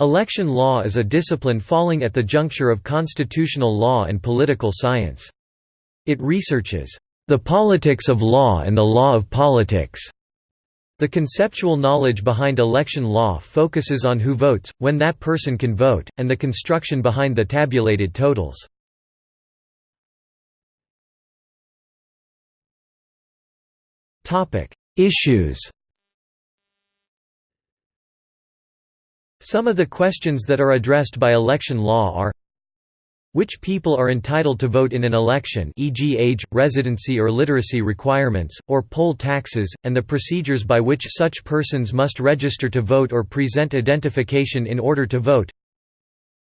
Election law is a discipline falling at the juncture of constitutional law and political science. It researches the politics of law and the law of politics. The conceptual knowledge behind election law focuses on who votes, when that person can vote, and the construction behind the tabulated totals. Issues Some of the questions that are addressed by election law are which people are entitled to vote in an election e.g. age, residency or literacy requirements, or poll taxes, and the procedures by which such persons must register to vote or present identification in order to vote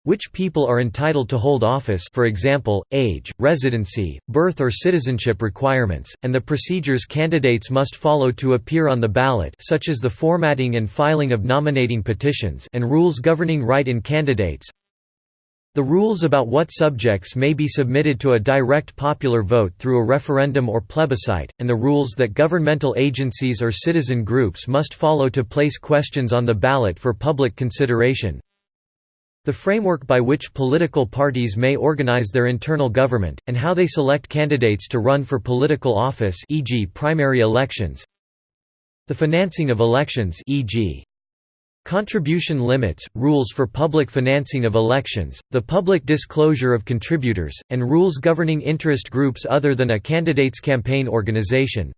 which people are entitled to hold office for example, age, residency, birth or citizenship requirements, and the procedures candidates must follow to appear on the ballot such as the formatting and filing of nominating petitions and rules governing write-in candidates. The rules about what subjects may be submitted to a direct popular vote through a referendum or plebiscite, and the rules that governmental agencies or citizen groups must follow to place questions on the ballot for public consideration the framework by which political parties may organize their internal government, and how they select candidates to run for political office e.g. primary elections the financing of elections e.g. Contribution limits, rules for public financing of elections, the public disclosure of contributors, and rules governing interest groups other than a candidate's campaign organization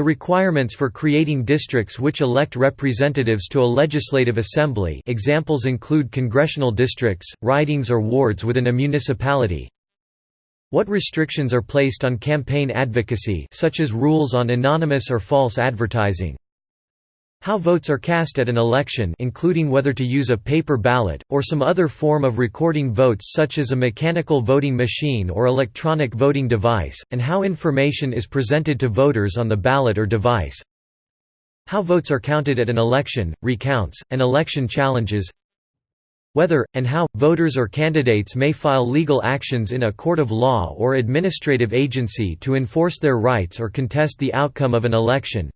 the requirements for creating districts which elect representatives to a legislative assembly examples include congressional districts, ridings or wards within a municipality. What restrictions are placed on campaign advocacy such as rules on anonymous or false advertising how votes are cast at an election including whether to use a paper ballot, or some other form of recording votes such as a mechanical voting machine or electronic voting device, and how information is presented to voters on the ballot or device. How votes are counted at an election, recounts, and election challenges whether, and how, voters or candidates may file legal actions in a court of law or administrative agency to enforce their rights or contest the outcome of an election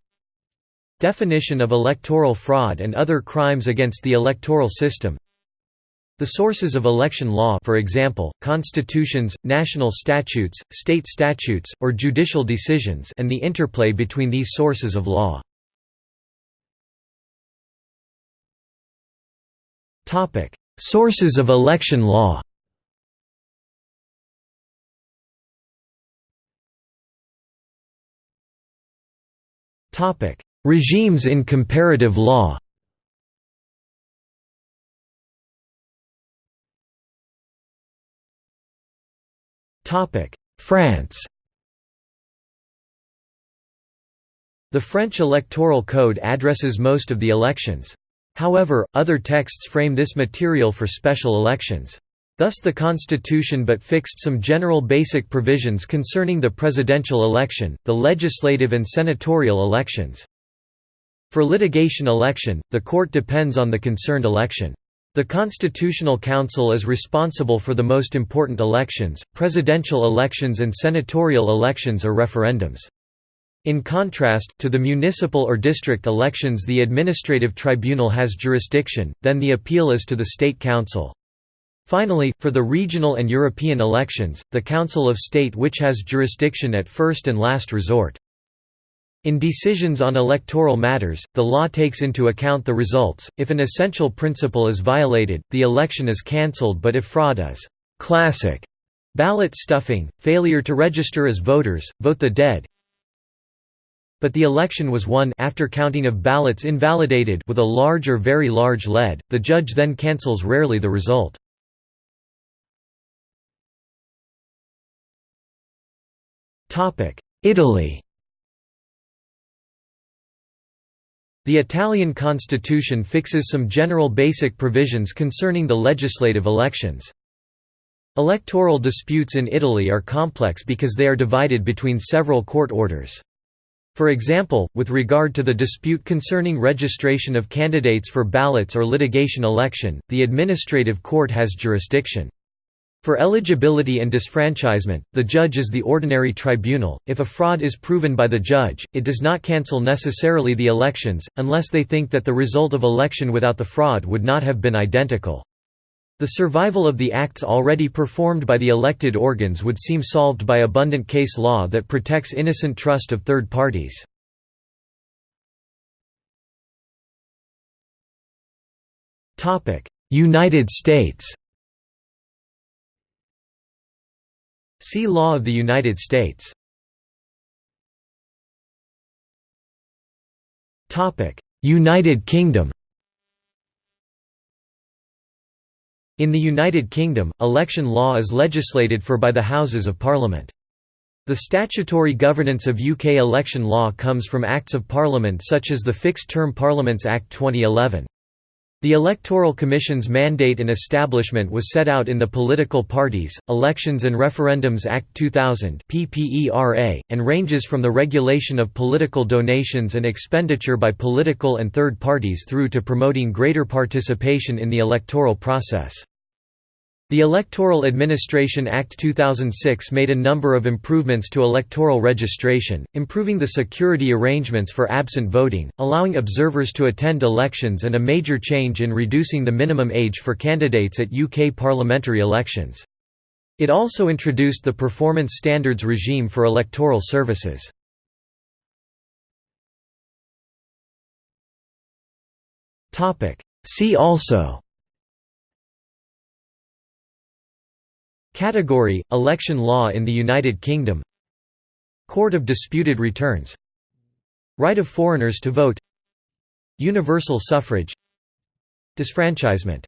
Definition of electoral fraud and other crimes against the electoral system. The sources of election law for example, constitutions, national statutes, state statutes, or judicial decisions and the interplay between these sources of law. Sources of election law Topic: Regimes in comparative law France The French electoral code addresses most of the elections. However, other texts frame this material for special elections. Thus the constitution but fixed some general basic provisions concerning the presidential election, the legislative and senatorial elections. For litigation election, the court depends on the concerned election. The Constitutional Council is responsible for the most important elections, presidential elections and senatorial elections or referendums. In contrast, to the municipal or district elections the administrative tribunal has jurisdiction, then the appeal is to the state council. Finally, for the regional and European elections, the Council of State which has jurisdiction at first and last resort. In decisions on electoral matters, the law takes into account the results. If an essential principle is violated, the election is cancelled, but if fraud is classic ballot stuffing, failure to register as voters, vote the dead. But the election was won after counting of ballots invalidated with a large or very large lead, the judge then cancels rarely the result. Italy The Italian constitution fixes some general basic provisions concerning the legislative elections. Electoral disputes in Italy are complex because they are divided between several court orders. For example, with regard to the dispute concerning registration of candidates for ballots or litigation election, the administrative court has jurisdiction. For eligibility and disfranchisement, the judge is the ordinary tribunal. If a fraud is proven by the judge, it does not cancel necessarily the elections, unless they think that the result of election without the fraud would not have been identical. The survival of the acts already performed by the elected organs would seem solved by abundant case law that protects innocent trust of third parties. United States See Law of the United States. United Kingdom In the United Kingdom, election law is legislated for by the Houses of Parliament. The statutory governance of UK election law comes from Acts of Parliament such as the Fixed Term Parliaments Act 2011. The Electoral Commission's mandate and establishment was set out in the Political Parties, Elections and Referendums Act 2000 and ranges from the regulation of political donations and expenditure by political and third parties through to promoting greater participation in the electoral process. The Electoral Administration Act 2006 made a number of improvements to electoral registration, improving the security arrangements for absent voting, allowing observers to attend elections and a major change in reducing the minimum age for candidates at UK parliamentary elections. It also introduced the performance standards regime for electoral services. See also Category – Election law in the United Kingdom. Court of Disputed Returns. Right of foreigners to vote. Universal suffrage. Disfranchisement